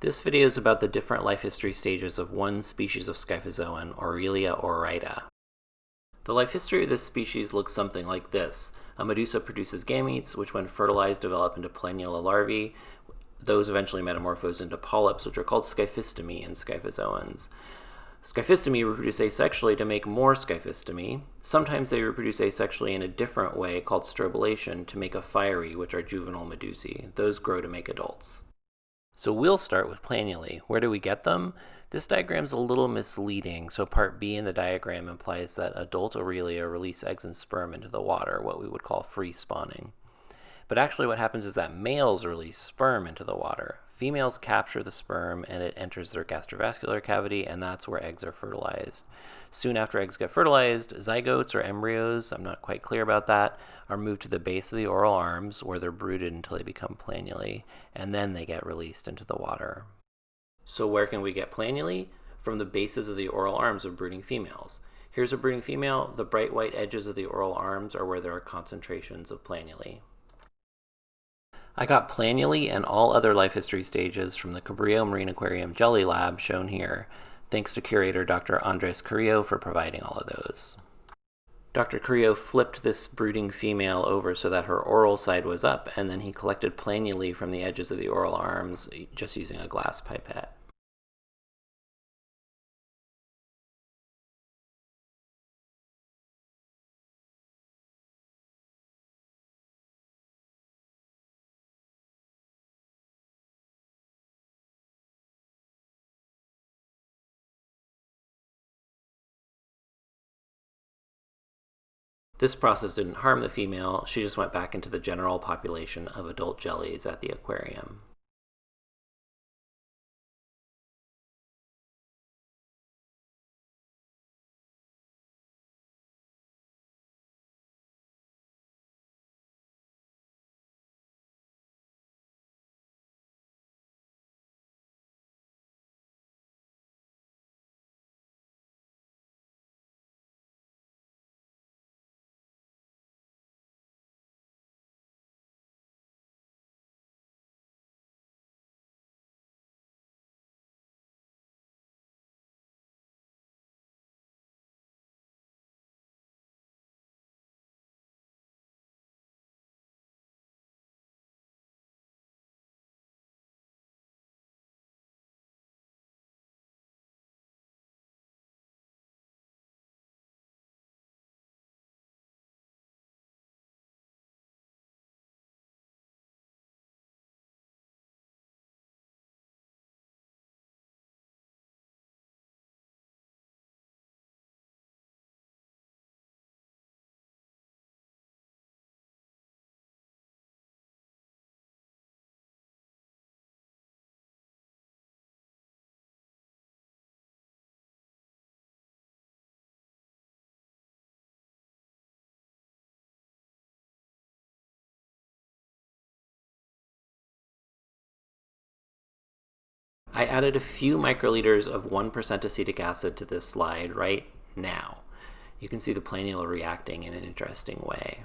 This video is about the different life history stages of one species of Scyphozoan, Aurelia aurita. The life history of this species looks something like this. A medusa produces gametes, which when fertilized develop into planula larvae. Those eventually metamorphose into polyps, which are called scyphistomi in Scyphozoans. Scyphistomi reproduce asexually to make more scyphistomi. Sometimes they reproduce asexually in a different way called strobilation to make ephyrae, which are juvenile medusae. Those grow to make adults. So we'll start with planulae. Where do we get them? This diagram is a little misleading, so part B in the diagram implies that adult Aurelia release eggs and sperm into the water, what we would call free spawning. But actually what happens is that males release sperm into the water. Females capture the sperm and it enters their gastrovascular cavity and that's where eggs are fertilized. Soon after eggs get fertilized, zygotes or embryos, I'm not quite clear about that, are moved to the base of the oral arms where they're brooded until they become planulae and then they get released into the water. So where can we get planulae? From the bases of the oral arms of brooding females. Here's a brooding female. The bright white edges of the oral arms are where there are concentrations of planulae. I got planulae and all other life history stages from the Cabrillo Marine Aquarium Jelly Lab shown here. Thanks to curator Dr. Andres Carrillo for providing all of those. Dr. Carrillo flipped this brooding female over so that her oral side was up, and then he collected planulae from the edges of the oral arms just using a glass pipette. This process didn't harm the female, she just went back into the general population of adult jellies at the aquarium. I added a few microliters of 1% acetic acid to this slide right now. You can see the planula reacting in an interesting way.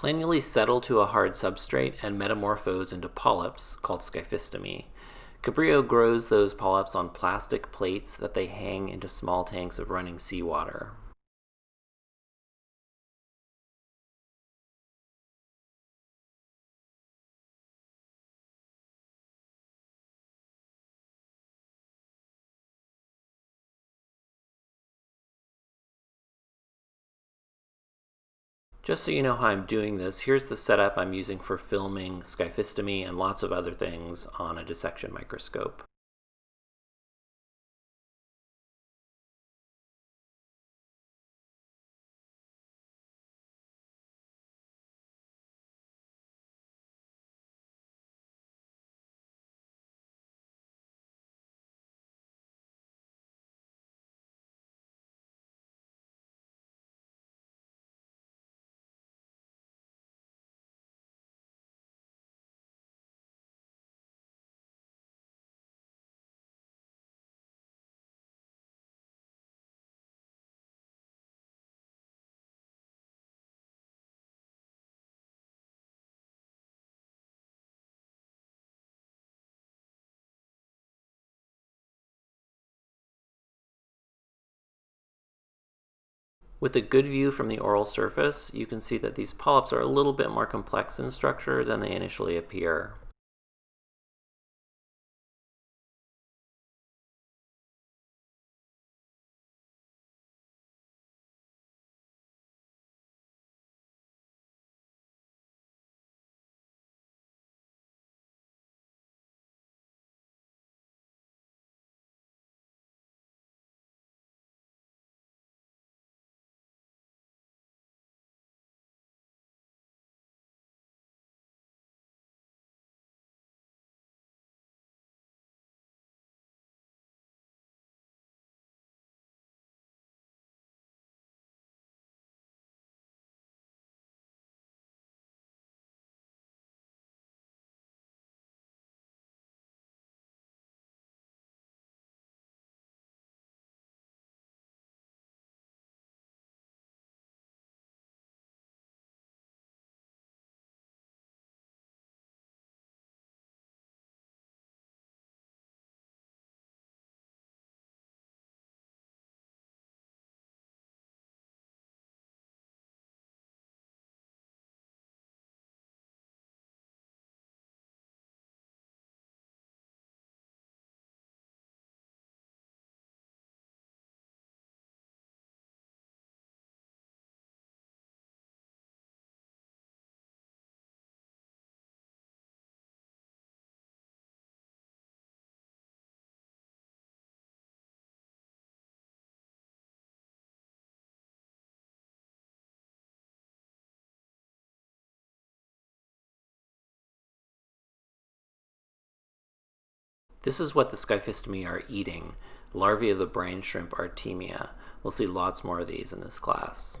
Planulae settle to a hard substrate and metamorphose into polyps, called scyphistomi. Cabrillo grows those polyps on plastic plates that they hang into small tanks of running seawater. Just so you know how I'm doing this, here's the setup I'm using for filming scyphistomi and lots of other things on a dissection microscope. With a good view from the oral surface, you can see that these polyps are a little bit more complex in structure than they initially appear. This is what the Scyphistomi are eating, larvae of the brine shrimp Artemia. We'll see lots more of these in this class.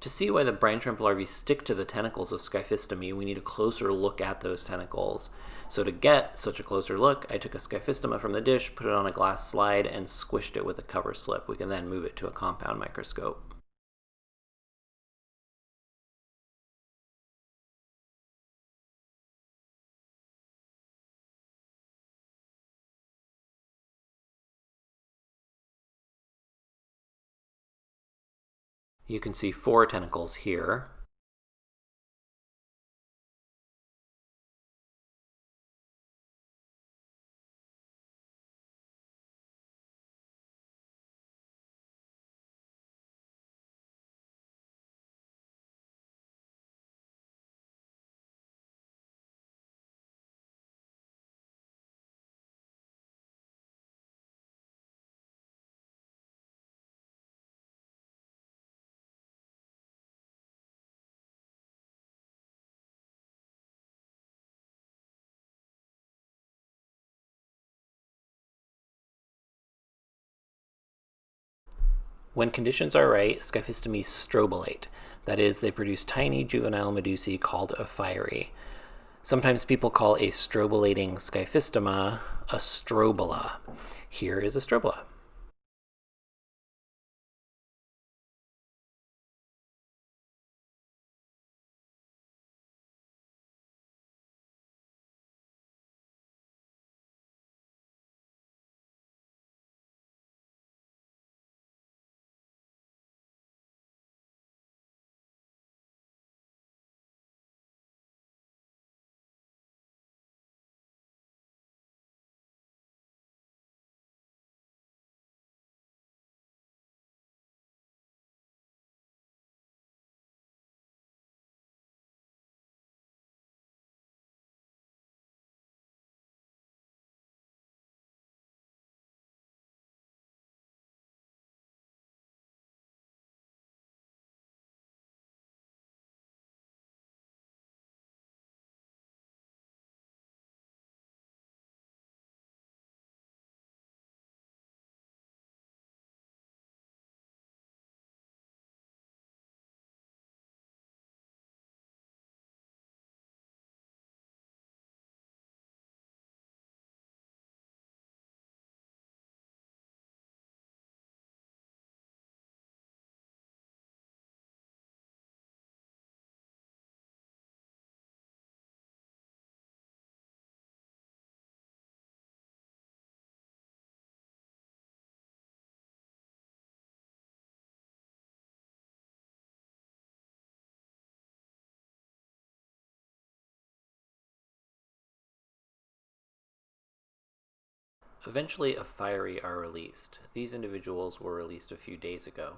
To see why the brine shrimp larvae stick to the tentacles of Scyphistoma, we need a closer look at those tentacles. So to get such a closer look, I took a Scyphistoma from the dish, put it on a glass slide, and squished it with a cover slip. We can then move it to a compound microscope. You can see four tentacles here. When conditions are right, Scyphistomes strobilate. That is, they produce tiny juvenile medusae called ephyrae. Sometimes people call a strobilating Scyphistoma a strobila. Here is a strobila. Eventually, ephyrae are released. These individuals were released a few days ago.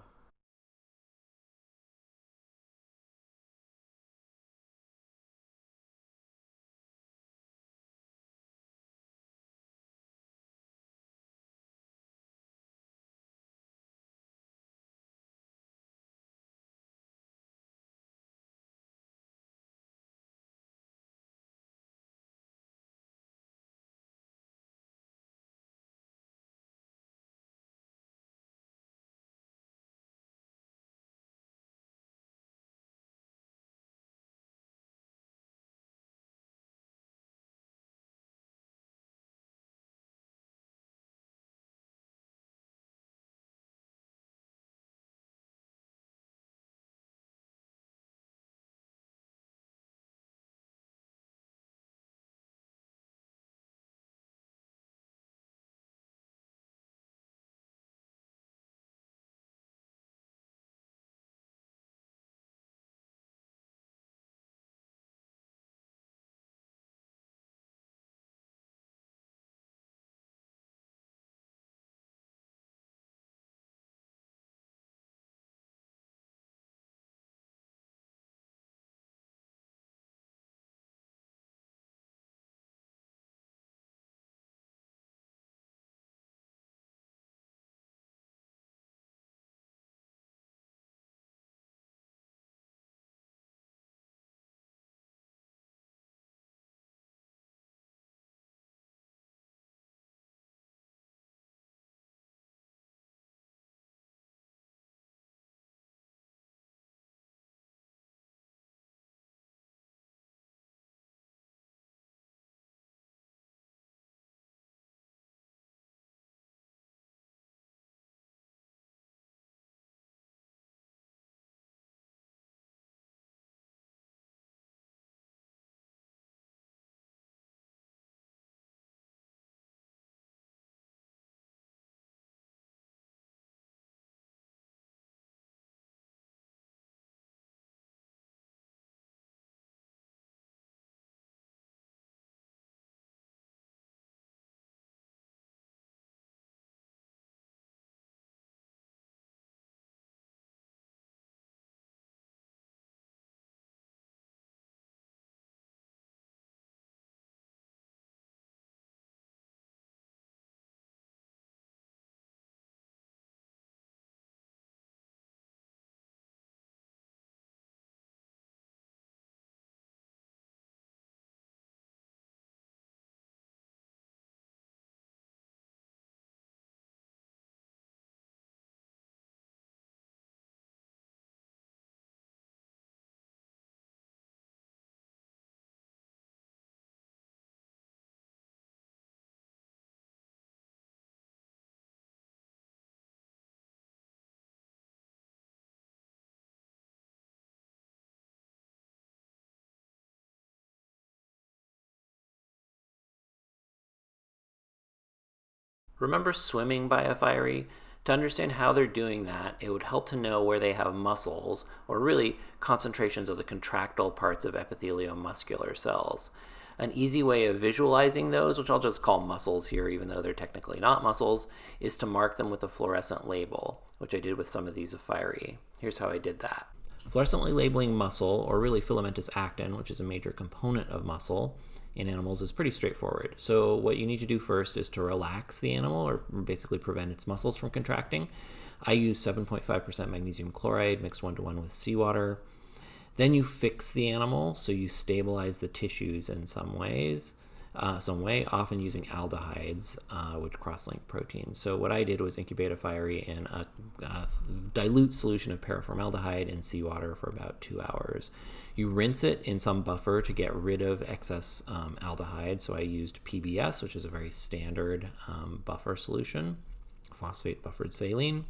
Remember swimming by ephyrae? To understand how they're doing that, it would help to know where they have muscles, or really concentrations of the contractile parts of epitheliomuscular cells. An easy way of visualizing those, which I'll just call muscles here even though they're technically not muscles, is to mark them with a fluorescent label, which I did with some of these Ephyrae. Here's how I did that. Fluorescently labeling muscle, or really filamentous actin, which is a major component of muscle, in animals is pretty straightforward. So what you need to do first is to relax the animal or basically prevent its muscles from contracting. I use 7.5% magnesium chloride mixed one to one with seawater. Then you fix the animal, so you stabilize the tissues in some ways, uh, some way, often using aldehydes, uh, which cross-link proteins. So what I did was incubate Ephyrae in a, a dilute solution of paraformaldehyde in seawater for about two hours. You rinse it in some buffer to get rid of excess um, aldehyde. So I used PBS, which is a very standard um, buffer solution, phosphate buffered saline.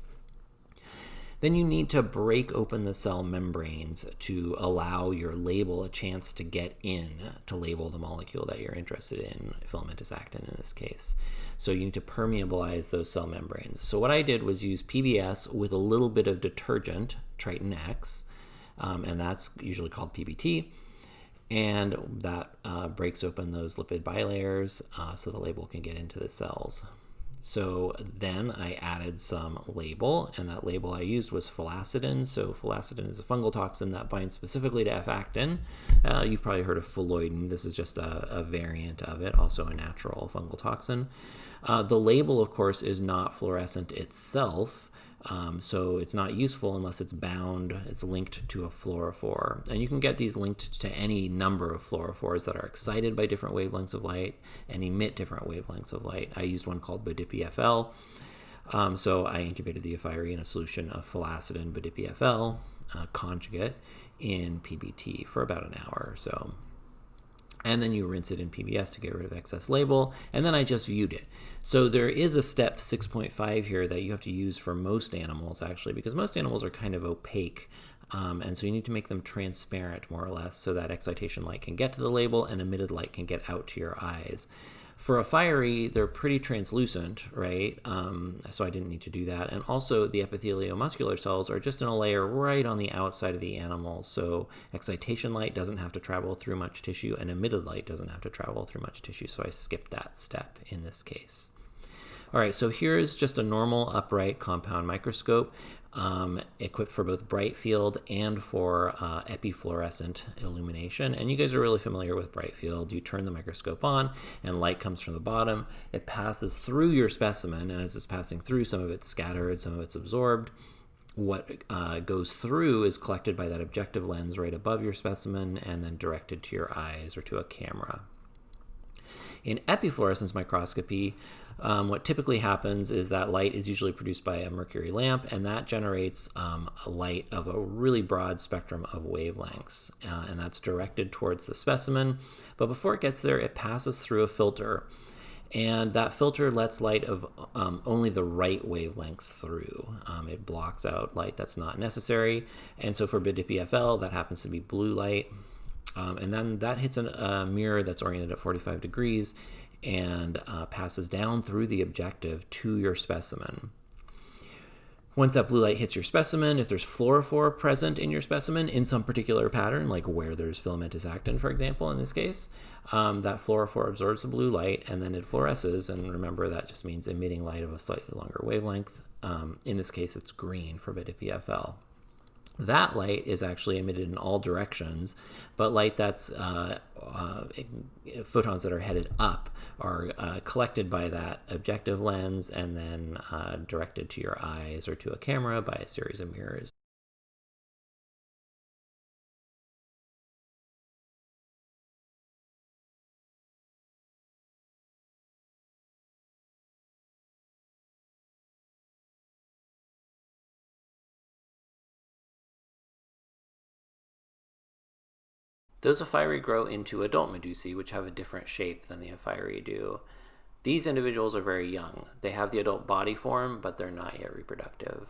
Then you need to break open the cell membranes to allow your label a chance to get in to label the molecule that you're interested in, filamentous actin in this case. So you need to permeabilize those cell membranes. So what I did was use PBS with a little bit of detergent, Triton X, um, and that's usually called PBT. And that uh, breaks open those lipid bilayers uh, so the label can get into the cells. So then I added some label, and that label I used was phallacidin. So phallacidin is a fungal toxin that binds specifically to F-actin. Uh, you've probably heard of phalloidin. This is just a, a, variant of it, also a natural fungal toxin. Uh, the label, of course, is not fluorescent itself. Um, so it's not useful unless it's bound, it's linked to a fluorophore. And you can get these linked to any number of fluorophores that are excited by different wavelengths of light and emit different wavelengths of light. I used one called BODIPY FL. Um, so I incubated the Ephyrae in a solution of phallacidin BDIPFL uh, conjugate in PBT for about an hour or so and then you rinse it in PBS to get rid of excess label, and then I just viewed it. So there is a step 6.5 here that you have to use for most animals actually, because most animals are kind of opaque. Um, and so you need to make them transparent more or less so that excitation light can get to the label and emitted light can get out to your eyes. For ephyrae, they're pretty translucent, right? Um, so I didn't need to do that. And also the epitheliomuscular cells are just in a layer right on the outside of the animal. So excitation light doesn't have to travel through much tissue and emitted light doesn't have to travel through much tissue. So I skipped that step in this case. All right, so here's just a normal upright compound microscope um, equipped for both bright field and for uh, epifluorescent illumination. And you guys are really familiar with bright field. You turn the microscope on and light comes from the bottom. It passes through your specimen, and as it's passing through, some of it's scattered, some of it's absorbed. What uh, goes through is collected by that objective lens right above your specimen and then directed to your eyes or to a camera. In epifluorescence microscopy, um, what typically happens is that light is usually produced by a mercury lamp, and that generates um, a light of a really broad spectrum of wavelengths, uh, and that's directed towards the specimen. But before it gets there, it passes through a filter, and that filter lets light of um, only the right wavelengths through. Um, it blocks out light that's not necessary, and so for BODIPY FL, that happens to be blue light. Um, and then that hits a mirror that's oriented at 45 degrees and uh, passes down through the objective to your specimen. Once that blue light hits your specimen, if there's fluorophore present in your specimen in some particular pattern, like where there's filamentous actin, for example, in this case, um, that fluorophore absorbs the blue light and then it fluoresces. And remember, that just means emitting light of a slightly longer wavelength. Um, in this case, it's green for BODIPY FL. That light is actually emitted in all directions, but light that's uh, uh, photons that are headed up are uh, collected by that objective lens and then uh, directed to your eyes or to a camera by a series of mirrors. Those Ephyrae grow into adult medusae, which have a different shape than the Ephyrae do. These individuals are very young. They have the adult body form, but they're not yet reproductive.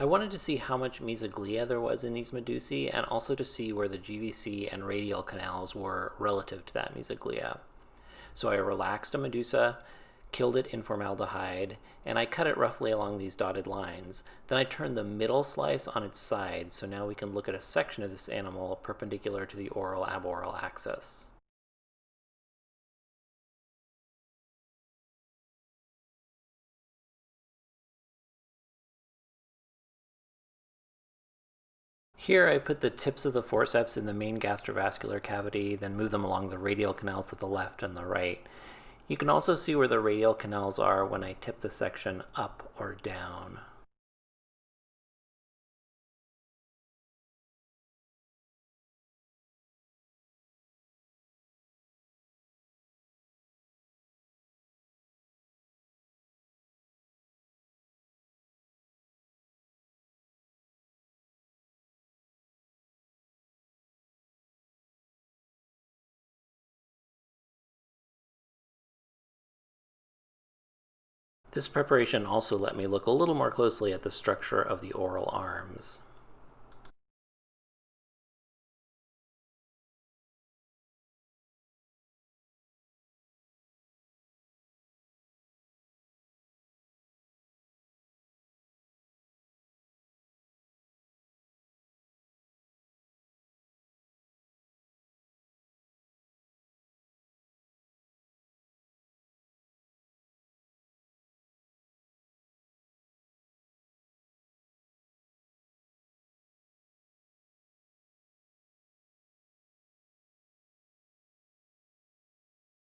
I wanted to see how much mesoglea there was in these medusae and also to see where the GVC and radial canals were relative to that mesoglea. So I relaxed a medusa, killed it in formaldehyde, and I cut it roughly along these dotted lines. Then I turned the middle slice on its side, so now we can look at a section of this animal perpendicular to the oral aboral axis. Here I put the tips of the forceps in the main gastrovascular cavity, then move them along the radial canals to the left and the right. You can also see where the radial canals are when I tip the section up or down. This preparation also let me look a little more closely at the structure of the oral arms.